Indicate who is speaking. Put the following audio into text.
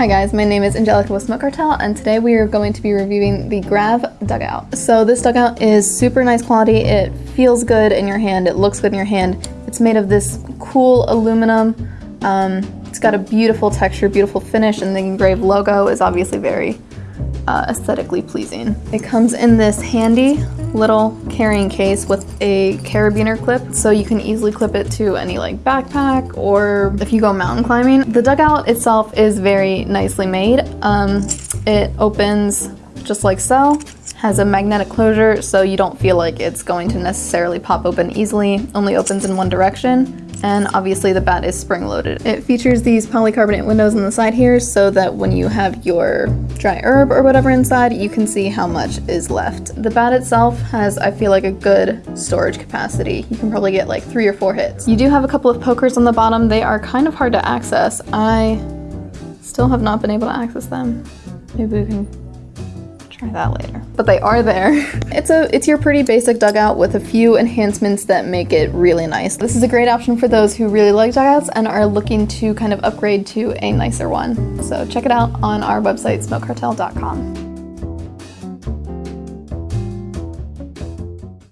Speaker 1: Hi guys, my name is Angelica with Smoke Cartel and today we are going to be reviewing the Grav Dugout. So this dugout is super nice quality, it feels good in your hand, it looks good in your hand. It's made of this cool aluminum, um, it's got a beautiful texture, beautiful finish, and the engraved logo is obviously very uh, aesthetically pleasing. It comes in this handy little carrying case with a carabiner clip so you can easily clip it to any like backpack or if you go mountain climbing. The dugout itself is very nicely made. Um, it opens just like so, has a magnetic closure so you don't feel like it's going to necessarily pop open easily, only opens in one direction and obviously the bat is spring loaded. It features these polycarbonate windows on the side here so that when you have your dry herb or whatever inside, you can see how much is left. The bat itself has, I feel like, a good storage capacity. You can probably get like three or four hits. You do have a couple of pokers on the bottom. They are kind of hard to access. I still have not been able to access them. Maybe we can try that later. But they are there. It's a it's your pretty basic dugout with a few enhancements that make it really nice. This is a great option for those who really like dugouts and are looking to kind of upgrade to a nicer one. So check it out on our website, smokecartel.com.